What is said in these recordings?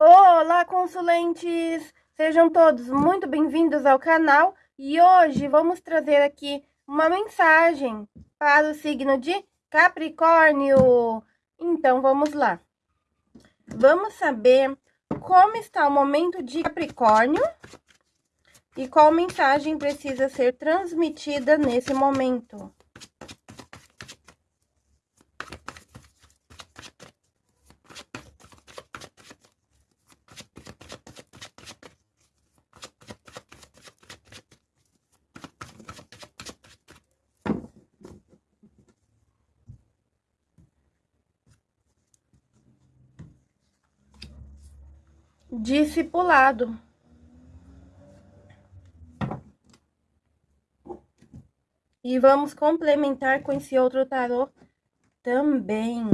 Olá, consulentes! Sejam todos muito bem-vindos ao canal e hoje vamos trazer aqui uma mensagem para o signo de Capricórnio. Então, vamos lá. Vamos saber como está o momento de Capricórnio e qual mensagem precisa ser transmitida nesse momento. Discipulado. E vamos complementar com esse outro tarô também.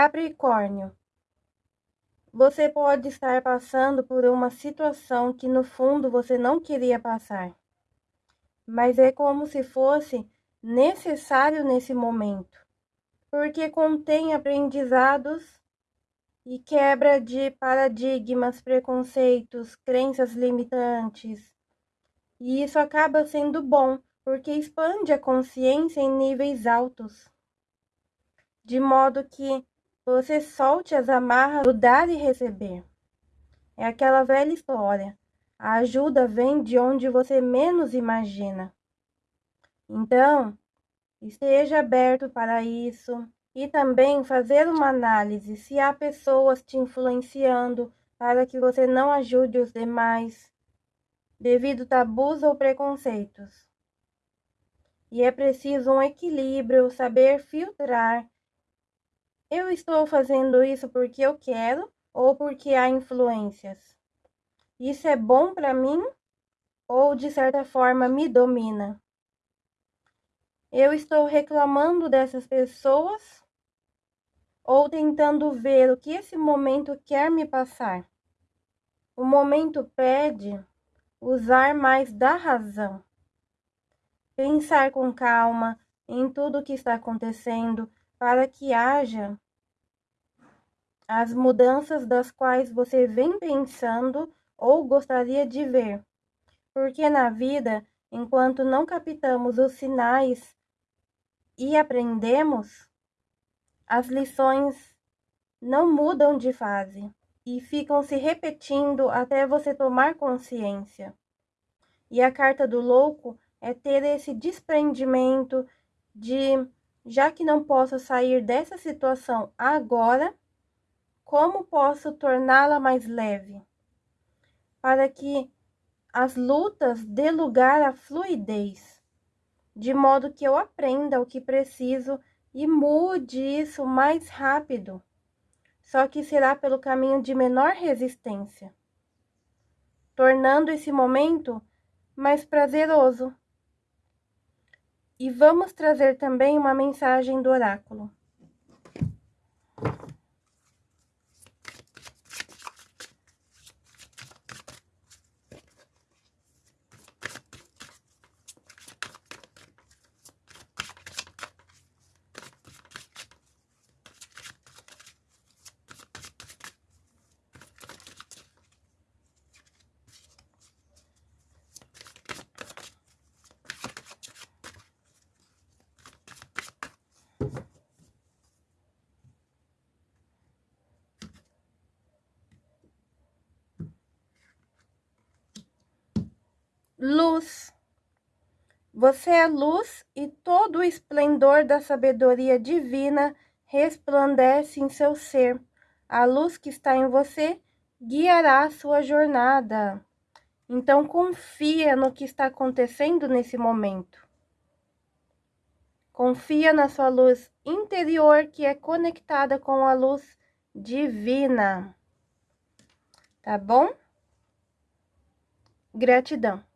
Capricórnio, você pode estar passando por uma situação que no fundo você não queria passar, mas é como se fosse necessário nesse momento, porque contém aprendizados e quebra de paradigmas, preconceitos, crenças limitantes. E isso acaba sendo bom, porque expande a consciência em níveis altos, de modo que você solte as amarras do dar e receber. É aquela velha história. A ajuda vem de onde você menos imagina. Então, esteja aberto para isso e também fazer uma análise se há pessoas te influenciando para que você não ajude os demais devido tabus ou preconceitos. E é preciso um equilíbrio, saber filtrar eu estou fazendo isso porque eu quero ou porque há influências? Isso é bom para mim ou de certa forma me domina? Eu estou reclamando dessas pessoas ou tentando ver o que esse momento quer me passar? O momento pede usar mais da razão. Pensar com calma em tudo o que está acontecendo, para que haja as mudanças das quais você vem pensando ou gostaria de ver. Porque na vida, enquanto não captamos os sinais e aprendemos, as lições não mudam de fase e ficam se repetindo até você tomar consciência. E a carta do louco é ter esse desprendimento de já que não posso sair dessa situação agora, como posso torná-la mais leve? Para que as lutas dê lugar à fluidez, de modo que eu aprenda o que preciso e mude isso mais rápido, só que será pelo caminho de menor resistência, tornando esse momento mais prazeroso e vamos trazer também uma mensagem do oráculo. Luz. Você é luz e todo o esplendor da sabedoria divina resplandece em seu ser. A luz que está em você guiará a sua jornada. Então confia no que está acontecendo nesse momento. Confia na sua luz interior que é conectada com a luz divina. Tá bom? Gratidão.